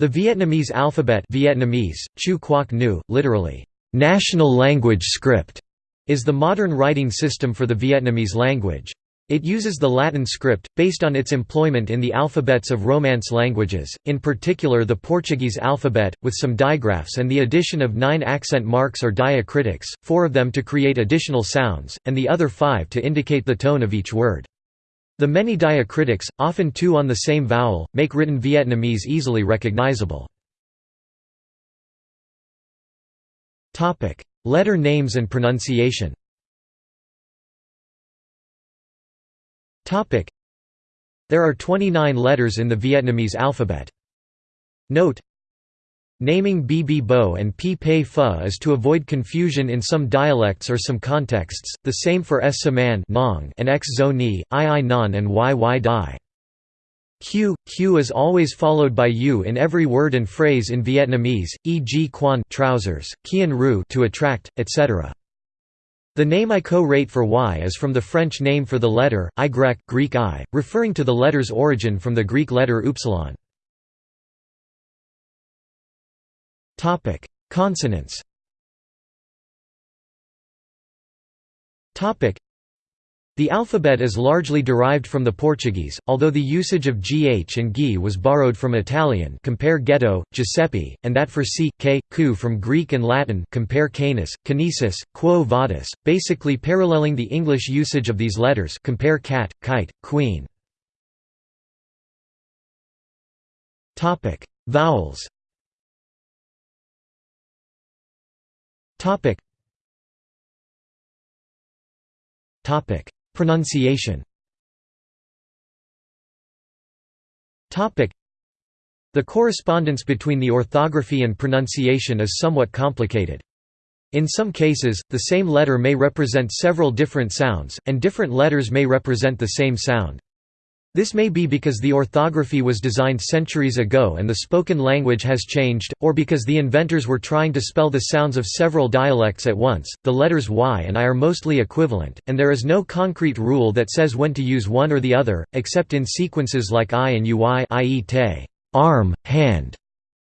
The Vietnamese alphabet Vietnamese, Chu Quoc Ngu, literally, "'national language script' is the modern writing system for the Vietnamese language. It uses the Latin script, based on its employment in the alphabets of Romance languages, in particular the Portuguese alphabet, with some digraphs and the addition of nine accent marks or diacritics, four of them to create additional sounds, and the other five to indicate the tone of each word. The many diacritics, often two on the same vowel, make written Vietnamese easily recognizable. Letter names and pronunciation There are 29 letters in the Vietnamese alphabet. Note Naming Bb Bo and P Pei Pho is to avoid confusion in some dialects or some contexts, the same for S Saman and X Zo Ni, I I Non and Y Y Dai. Q, Q is always followed by U in every word and phrase in Vietnamese, e.g. quan trousers, Kien Ru to attract, etc. The name I co-rate for Y is from the French name for the letter, I Greek I, referring to the letter's origin from the Greek letter upsilon. Consonants the alphabet is largely derived from the Portuguese, although the usage of gh and gi was borrowed from Italian compare ghetto, Giuseppe, and that for c, k, ku from Greek and Latin compare canis, kinesis, quo vadis, basically paralleling the English usage of these letters compare cat, kite, queen. Topic: Vowels Topic Pronunciation The correspondence between the orthography and pronunciation is somewhat complicated. In some cases, the same letter may represent several different sounds, and different letters may represent the same sound. This may be because the orthography was designed centuries ago and the spoken language has changed, or because the inventors were trying to spell the sounds of several dialects at once. The letters y and i are mostly equivalent, and there is no concrete rule that says when to use one or the other, except in sequences like i and uy i.e. te arm, hand,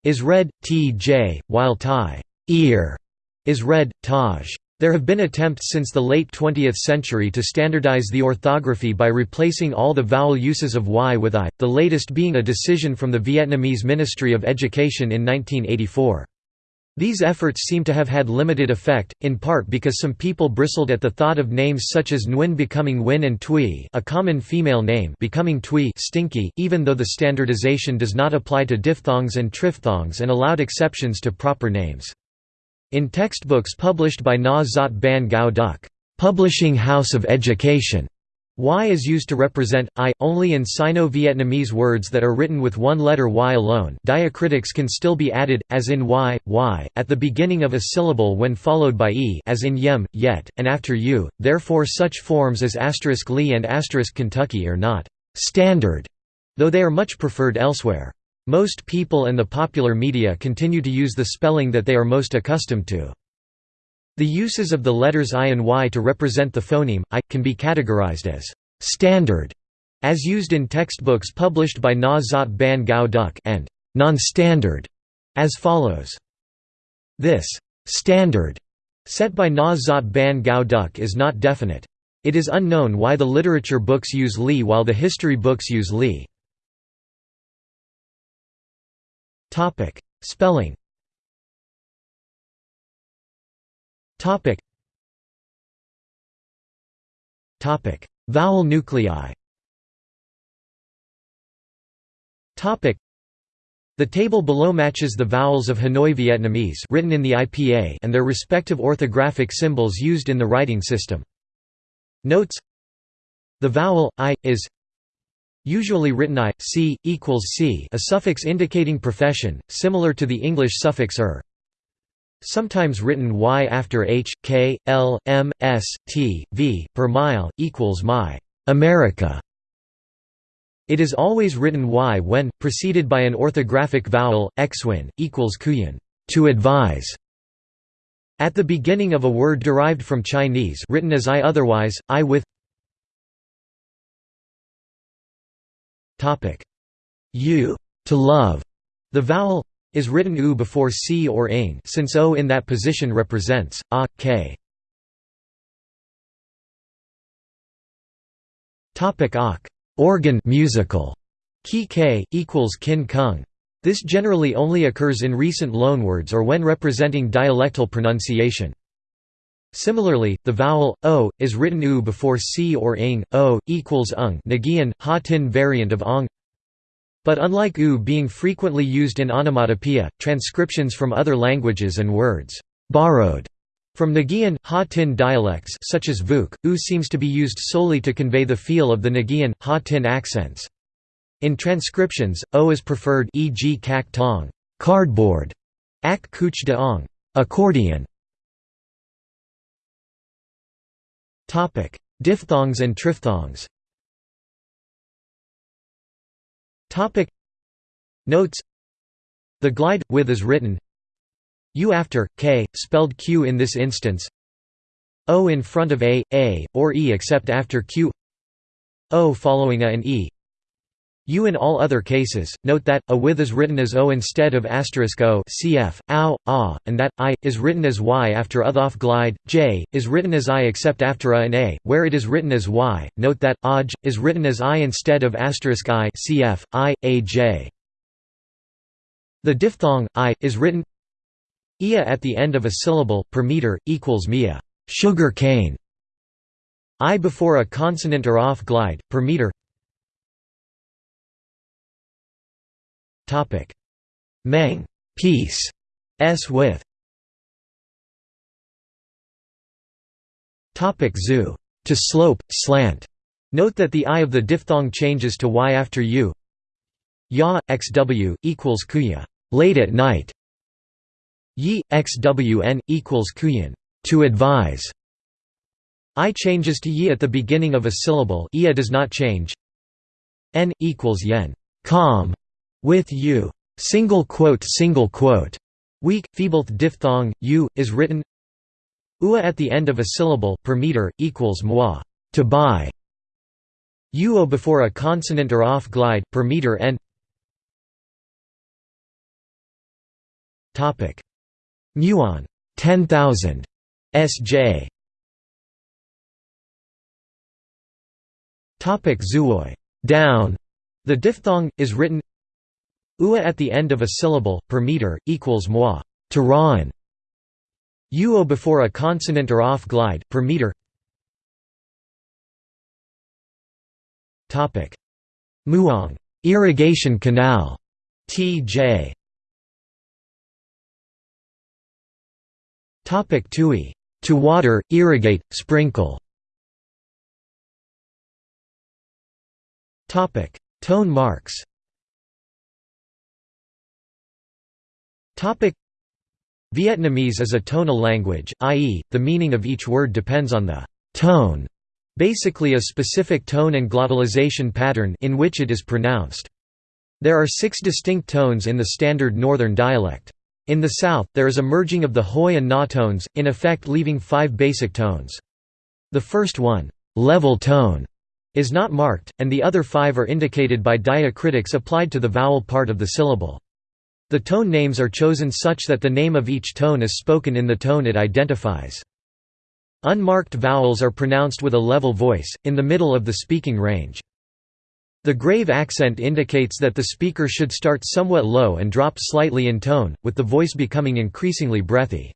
is read, tj, while tai ear is read, taj. There have been attempts since the late 20th century to standardize the orthography by replacing all the vowel uses of y with i, the latest being a decision from the Vietnamese Ministry of Education in 1984. These efforts seem to have had limited effect, in part because some people bristled at the thought of names such as Nguyen becoming Win and Tui a common female name becoming Tui stinky, even though the standardization does not apply to diphthongs and triphthongs and allowed exceptions to proper names. In textbooks published by Na Ban Gao Duc Publishing House of Education, Y is used to represent I. Only in Sino-Vietnamese words that are written with one letter Y alone diacritics can still be added, as in Y, Y, at the beginning of a syllable when followed by E as in Yem, Yet, and after U, therefore such forms as asterisk Li and asterisk Kentucky are not «standard», though they are much preferred elsewhere. Most people and the popular media continue to use the spelling that they are most accustomed to. The uses of the letters I and Y to represent the phoneme, I, can be categorized as «standard» as used in textbooks published by Na Zot Ban Gao and «non-standard» as follows. This «standard» set by Na Zot Ban Gao is not definite. It is unknown why the literature books use Li while the history books use Li. Topic: Spelling. Topic. Topic: Vowel nuclei. Topic. The table below matches the vowels of Hanoi Vietnamese written in the IPA and their respective orthographic symbols used in the writing system. Notes The vowel i is Usually written i, c, equals c a suffix indicating profession, similar to the English suffix er. Sometimes written y after h, k, l, m, s, t, v, per mile, equals my America. It is always written y when, preceded by an orthographic vowel, xwin, equals kuyan to advise. At the beginning of a word derived from Chinese written as I otherwise, I with U to love The vowel is written u before c or ing since o in that position represents a, k. Topic ok. Organ musical. Ki k equals kin kung. This generally only occurs in recent loanwords or when representing dialectal pronunciation. Similarly, the vowel o is written u before c or ing. O equals ung Nagian, Ha Tin variant of ong. But unlike u being frequently used in onomatopoeia, transcriptions from other languages and words borrowed from Nagian, Ha-Tin dialects such as Vuk, u seems to be used solely to convey the feel of the Nagian, Ha-Tin accents. In transcriptions, o is preferred e.g. kak tong cardboard, ak kuch de ong accordion. Diphthongs and triphthongs. Topic. Notes. The glide with is written. U after k spelled q in this instance. O in front of a a or e except after q. O following a and e u in all other cases note that a with is written as o instead of asterisk o cf ow ah and that i is written as y after othof glide j is written as i except after a and a where it is written as y. Note that aj is written as i instead of asterisk i cf i a j. The diphthong i is written ia at the end of a syllable per meter equals mia sugar cane i before a consonant or off glide per meter meng. Peace. S with. Topic zu to slope slant. Note that the i of the diphthong changes to y after u. Ya xw equals kuya late at night. Yi xwn equals kuyan. To advise. I changes to yi at the beginning of a syllable. Ia does not change. N equals yen. Calm with u single quote single quote. Weak feeble diphthong u is written. Ua at the end of a syllable per meter equals moi to buy. Uo before a consonant or off glide per meter and Topic. Muon 10000 SJ Topic Zuoi down. The diphthong is written ua at the end of a syllable per meter equals moi to rawn uo before a consonant or off glide per meter topic muong irrigation canal tj Topic Tui. To water, irrigate, sprinkle. Topic Tone marks. Vietnamese is a tonal language, i.e., the meaning of each word depends on the tone, basically a specific tone and glottalization pattern in which it is pronounced. There are six distinct tones in the standard Northern dialect. In the south, there is a merging of the hoi and na tones, in effect leaving five basic tones. The first one, level tone, is not marked, and the other five are indicated by diacritics applied to the vowel part of the syllable. The tone names are chosen such that the name of each tone is spoken in the tone it identifies. Unmarked vowels are pronounced with a level voice, in the middle of the speaking range. The grave accent indicates that the speaker should start somewhat low and drop slightly in tone, with the voice becoming increasingly breathy.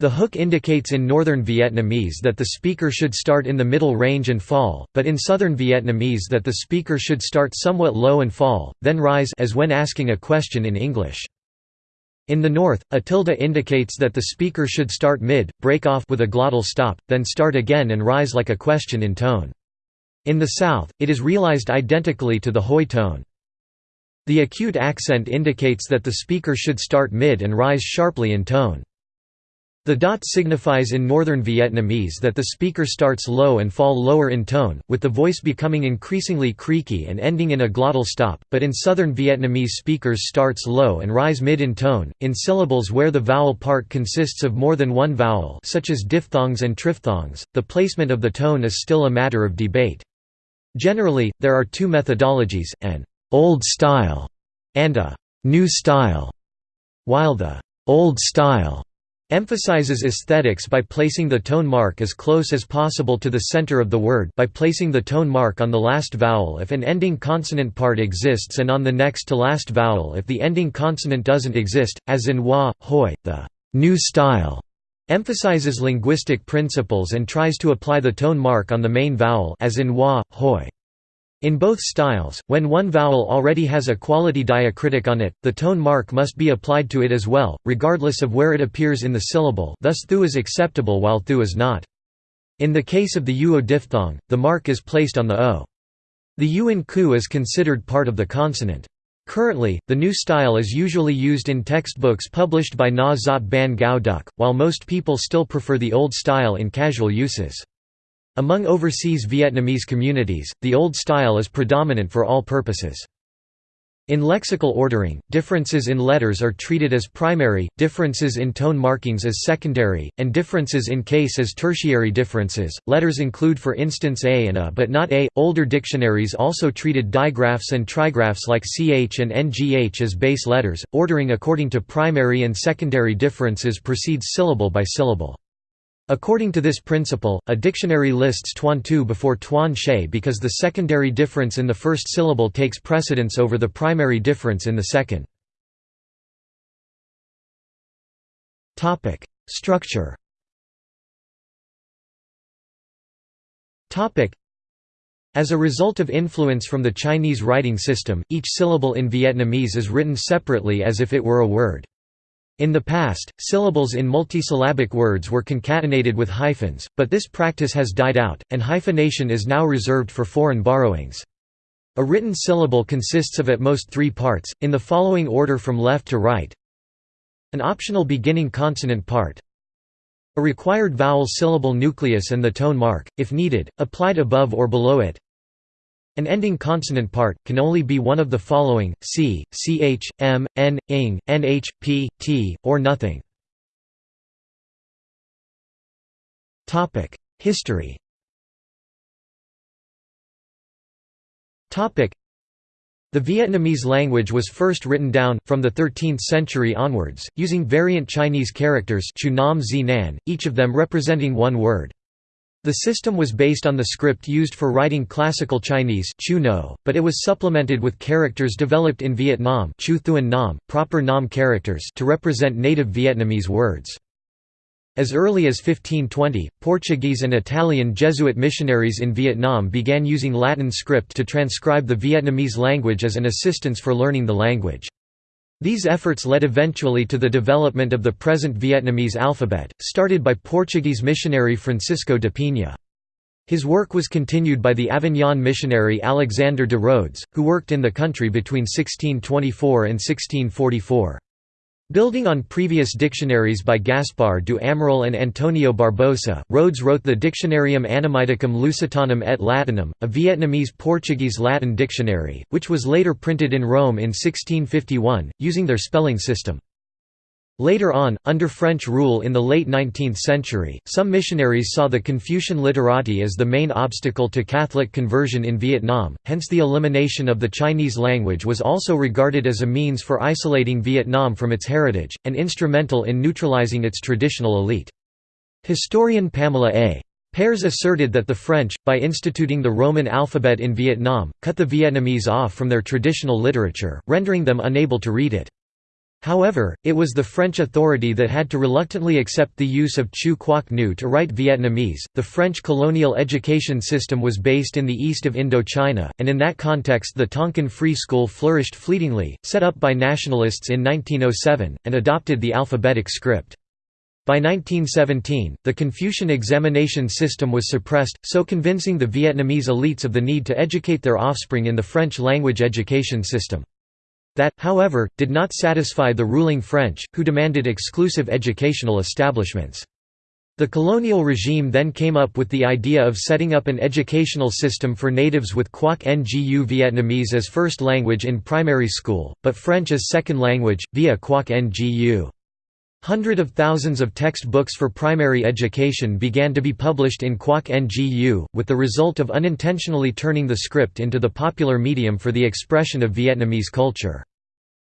The hook indicates in Northern Vietnamese that the speaker should start in the middle range and fall, but in Southern Vietnamese that the speaker should start somewhat low and fall, then rise as when asking a question in English. In the North, a tilde indicates that the speaker should start mid, break off with a glottal stop, then start again and rise like a question in tone. In the South, it is realized identically to the hoi tone. The acute accent indicates that the speaker should start mid and rise sharply in tone. The dot signifies in Northern Vietnamese that the speaker starts low and fall lower in tone, with the voice becoming increasingly creaky and ending in a glottal stop, but in Southern Vietnamese speakers starts low and rise mid in tone. In syllables where the vowel part consists of more than one vowel such as diphthongs and triphthongs, the placement of the tone is still a matter of debate. Generally, there are two methodologies, an «old style» and a new style, while the old style emphasizes aesthetics by placing the tone mark as close as possible to the center of the word by placing the tone mark on the last vowel if an ending consonant part exists and on the next to last vowel if the ending consonant doesn't exist, as in wa, hoi. The new style emphasizes linguistic principles and tries to apply the tone mark on the main vowel as in wa, hoi. In both styles, when one vowel already has a quality diacritic on it, the tone mark must be applied to it as well, regardless of where it appears in the syllable thus thu is acceptable while thu is not. In the case of the uo diphthong, the mark is placed on the o. The u in ku is considered part of the consonant. Currently, the new style is usually used in textbooks published by Na Zot Ban Gao Duk, while most people still prefer the old style in casual uses. Among overseas Vietnamese communities, the old style is predominant for all purposes. In lexical ordering, differences in letters are treated as primary, differences in tone markings as secondary, and differences in case as tertiary differences. Letters include for instance a and a but not a. Older dictionaries also treated digraphs and trigraphs like ch and ngh as base letters. Ordering according to primary and secondary differences proceeds syllable by syllable. According to this principle, a dictionary lists tuan tu before tuan she because the secondary difference in the first syllable takes precedence over the primary difference in the second. Structure as a result of influence from the Chinese writing system, each syllable in Vietnamese is written separately as if it were a word. In the past, syllables in multisyllabic words were concatenated with hyphens, but this practice has died out, and hyphenation is now reserved for foreign borrowings. A written syllable consists of at most three parts, in the following order from left to right. An optional beginning consonant part. A required vowel syllable nucleus and the tone mark, if needed, applied above or below it an ending consonant part, can only be one of the following, c, ch, m, n, ing, nh, p, t, or nothing. History the Vietnamese language was first written down, from the 13th century onwards, using variant Chinese characters each of them representing one word. The system was based on the script used for writing classical Chinese but it was supplemented with characters developed in Vietnam proper Nam characters to represent native Vietnamese words. As early as 1520, Portuguese and Italian Jesuit missionaries in Vietnam began using Latin script to transcribe the Vietnamese language as an assistance for learning the language. These efforts led eventually to the development of the present Vietnamese alphabet, started by Portuguese missionary Francisco de Pina. His work was continued by the Avignon missionary Alexander de Rhodes, who worked in the country between 1624 and 1644. Building on previous dictionaries by Gaspar do Amaral and Antonio Barbosa, Rhodes wrote the Dictionarium Annamiticum Lusitanum et Latinum, a Vietnamese-Portuguese Latin dictionary, which was later printed in Rome in 1651, using their spelling system. Later on, under French rule in the late 19th century, some missionaries saw the Confucian literati as the main obstacle to Catholic conversion in Vietnam, hence the elimination of the Chinese language was also regarded as a means for isolating Vietnam from its heritage, and instrumental in neutralizing its traditional elite. Historian Pamela A. Pears asserted that the French, by instituting the Roman alphabet in Vietnam, cut the Vietnamese off from their traditional literature, rendering them unable to read it. However, it was the French authority that had to reluctantly accept the use of Chu Quoc Ngu to write Vietnamese. The French colonial education system was based in the east of Indochina, and in that context, the Tonkin Free School flourished fleetingly, set up by nationalists in 1907, and adopted the alphabetic script. By 1917, the Confucian examination system was suppressed, so convincing the Vietnamese elites of the need to educate their offspring in the French language education system. That, however, did not satisfy the ruling French, who demanded exclusive educational establishments. The colonial regime then came up with the idea of setting up an educational system for natives with Quoc Ngu Vietnamese as first language in primary school, but French as second language, via Quoc Ngu. Hundred of thousands of textbooks for primary education began to be published in Quoc Ngu, with the result of unintentionally turning the script into the popular medium for the expression of Vietnamese culture.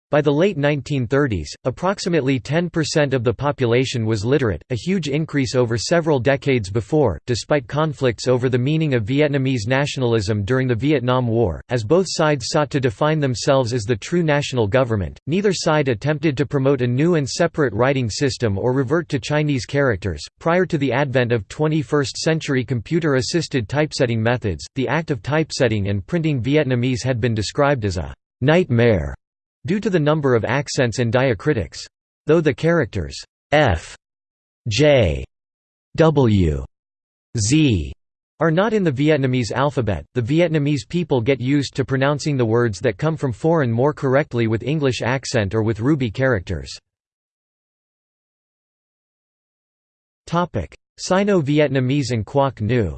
By the late 1930s, approximately 10% of the population was literate, a huge increase over several decades before, despite conflicts over the meaning of Vietnamese nationalism during the Vietnam War. As both sides sought to define themselves as the true national government, neither side attempted to promote a new and separate writing system or revert to Chinese characters. Prior to the advent of 21st century computer assisted typesetting methods, the act of typesetting and printing Vietnamese had been described as a nightmare due to the number of accents and diacritics. Though the characters f, j, w, z are not in the Vietnamese alphabet, the Vietnamese people get used to pronouncing the words that come from foreign more correctly with English accent or with ruby characters. Sino-Vietnamese and Quoc Ngu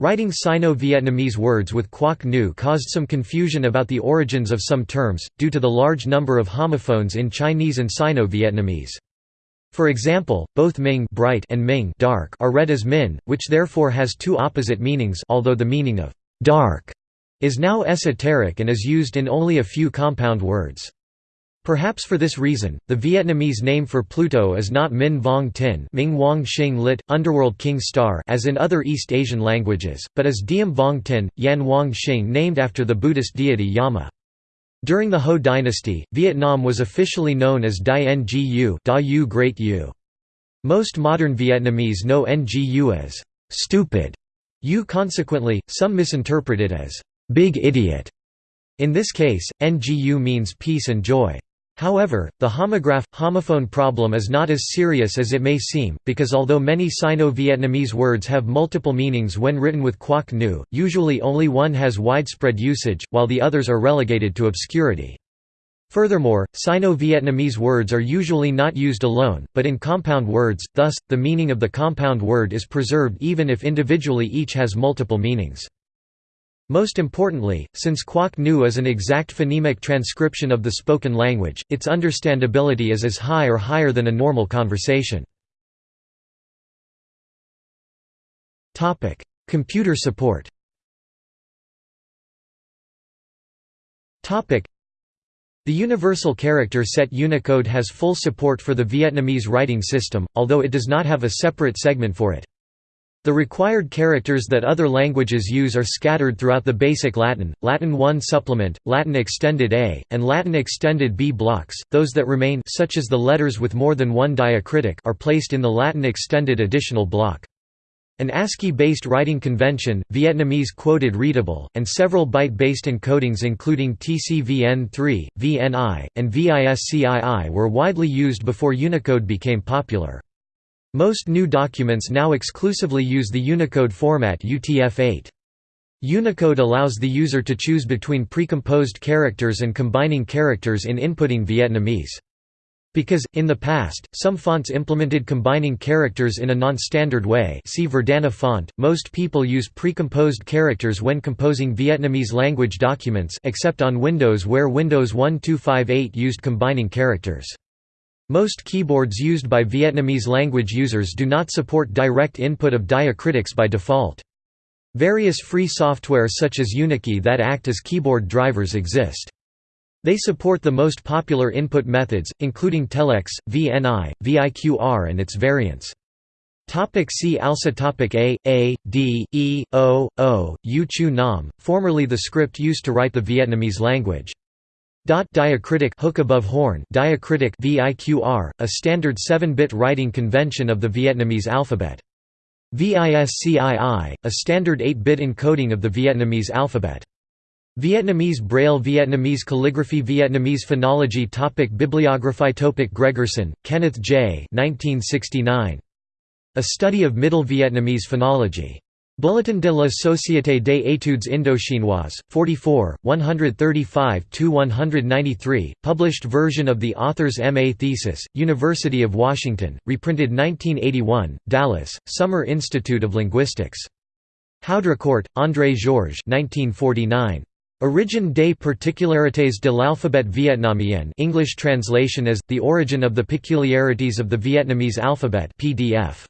Writing Sino-Vietnamese words with Quoc Ngu caused some confusion about the origins of some terms, due to the large number of homophones in Chinese and Sino-Vietnamese. For example, both Ming bright and Ming dark are read as Min, which therefore has two opposite meanings although the meaning of «dark» is now esoteric and is used in only a few compound words. Perhaps for this reason, the Vietnamese name for Pluto is not Min Vong Tin Ming Wang Xing lit, Underworld King Star as in other East Asian languages, but is Diem Vong Tin, Yan Wang Xing named after the Buddhist deity Yama. During the Ho dynasty, Vietnam was officially known as Dai Ngu da Yu Great Yu. Most modern Vietnamese know Ngu as «stupid» Yu consequently, some misinterpret it as «big idiot». In this case, Ngu means peace and joy. However, the homograph, homophone problem is not as serious as it may seem, because although many Sino-Vietnamese words have multiple meanings when written with Quoc Ngu, usually only one has widespread usage, while the others are relegated to obscurity. Furthermore, Sino-Vietnamese words are usually not used alone, but in compound words, thus, the meaning of the compound word is preserved even if individually each has multiple meanings. Most importantly, since Quoc Ngu is an exact phonemic transcription of the spoken language, its understandability is as high or higher than a normal conversation. Computer support the Universal Character Set Unicode has full support for the Vietnamese writing system, although it does not have a separate segment for it. The required characters that other languages use are scattered throughout the basic Latin, Latin 1 supplement, Latin extended A, and Latin extended B blocks. Those that remain such as the letters with more than one diacritic are placed in the Latin extended additional block. An ASCII-based writing convention, Vietnamese quoted readable, and several byte-based encodings including TCVN3, VNI, and VISCII were widely used before Unicode became popular. Most new documents now exclusively use the Unicode format UTF-8. Unicode allows the user to choose between precomposed characters and combining characters in inputting Vietnamese. Because, in the past, some fonts implemented combining characters in a non-standard way see Verdana font, most people use precomposed characters when composing Vietnamese language documents except on Windows where Windows 1258 used combining characters. Most keyboards used by Vietnamese language users do not support direct input of diacritics by default. Various free software such as Unikey that act as keyboard drivers exist. They support the most popular input methods, including Telex, VNI, VIQR and its variants. Topic see also topic A, A, D, E, O, O, U Chu Nam, formerly the script used to write the Vietnamese language. Diacritic hook above horn diacritic VIQR, a standard 7-bit writing convention of the Vietnamese alphabet. VISCII, a standard 8-bit encoding of the Vietnamese alphabet. Vietnamese Braille Vietnamese calligraphy Vietnamese phonology topic Bibliography topic Gregerson, Kenneth J. 1969. A Study of Middle Vietnamese Phonology. Bulletin de la Société des études indochinoises, 44, 135–193, published version of the author's M.A. thesis, University of Washington, reprinted 1981, Dallas, Summer Institute of Linguistics. Haudricourt, André Georges 1949. Origine des particularités de l'alphabet vietnamien English translation as, The Origin of the Peculiarities of the Vietnamese Alphabet PDF.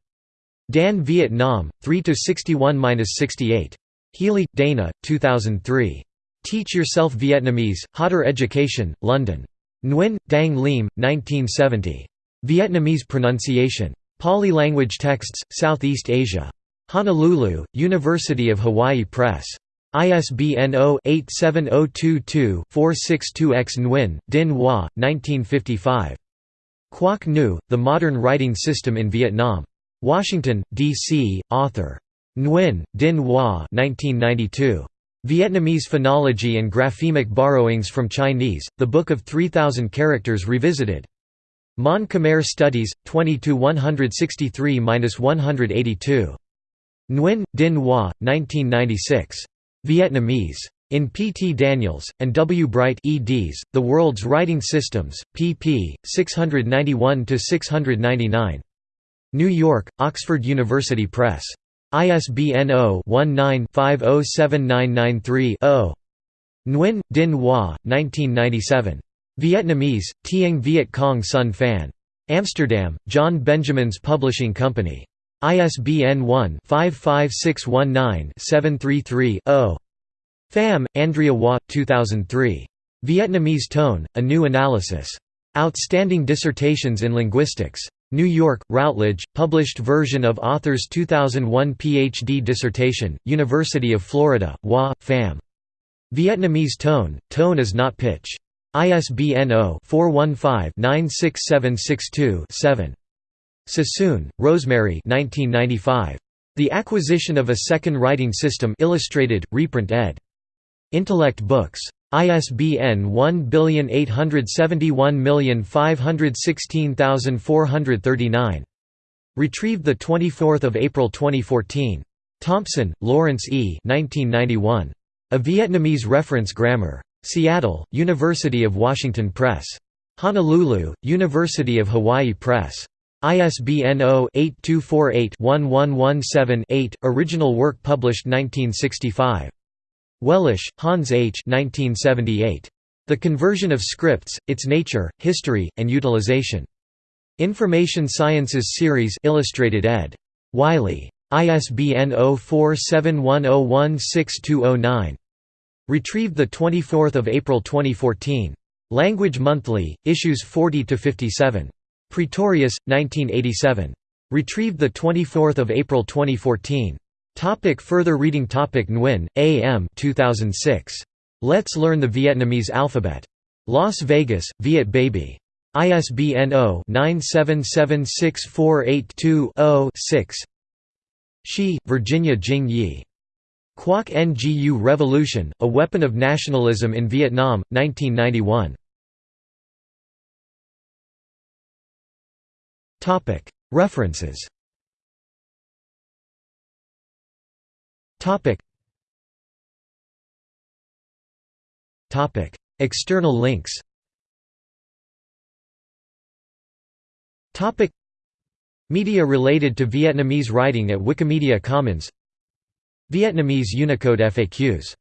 Dan Vietnam, 3–61–68. Healy, Dana, 2003. Teach Yourself Vietnamese, Hodder Education, London. Nguyen, Dang Liem, 1970. Vietnamese Pronunciation. Pali Language Texts, Southeast Asia. Honolulu, University of Hawaii Press. ISBN 0-87022-462-X Nguyen, Dinh Hoa, 1955. Quoc Ngu, The Modern Writing System in Vietnam. Washington, D.C., author. Nguyen, Dinh Hoa 1992. Vietnamese Phonology and Graphemic Borrowings from Chinese, The Book of 3,000 Characters Revisited. Mon Khmer Studies, 20–163–182. Nguyen, Dinh Hoa, 1996. Vietnamese. In P. T. Daniels, and W. Bright eds, The World's Writing Systems, pp. 691–699. New York, Oxford University Press. ISBN 0-19-507993-0. Nguyen, Dinh Hoa, 1997. Vietnamese, Tieng Viet Cong Son Phan. Amsterdam, John Benjamin's Publishing Company. ISBN 1-55619-733-0. Pham, Andrea Hoa, 2003. Vietnamese Tone, A New Analysis. Outstanding Dissertations in Linguistics. New York, Routledge, published version of author's 2001 Ph.D. dissertation, University of Florida, Hoa, Pham. Vietnamese tone, tone is not pitch. ISBN 0-415-96762-7. Sassoon, Rosemary The Acquisition of a Second Writing System Illustrated, reprint ed. Intellect Books. ISBN 1871516439. Retrieved 24 April 2014. Thompson, Lawrence E. 1991. A Vietnamese Reference Grammar. Seattle, University of Washington Press. Honolulu, University of Hawaii Press. ISBN 0-8248-1117-8, original work published 1965. Wellisch, Hans H. 1978. The Conversion of Scripts, Its Nature, History, and Utilization. Information Sciences Series Illustrated ed. Wiley. ISBN 0471016209. Retrieved 24 April 2014. Language Monthly, issues 40–57. Pretorius, 1987. Retrieved 24 April 2014. Topic further reading Topic Nguyen, A. M. 2006. Let's Learn the Vietnamese Alphabet. Las Vegas, Viet Baby. ISBN 0-9776482-0-6 Shi, Virginia Jing Yi. Quoc Ngu Revolution, A Weapon of Nationalism in Vietnam, 1991. References Topic. Topic. External links Topic. Media related to Vietnamese writing at Wikimedia Commons Vietnamese Unicode FAQs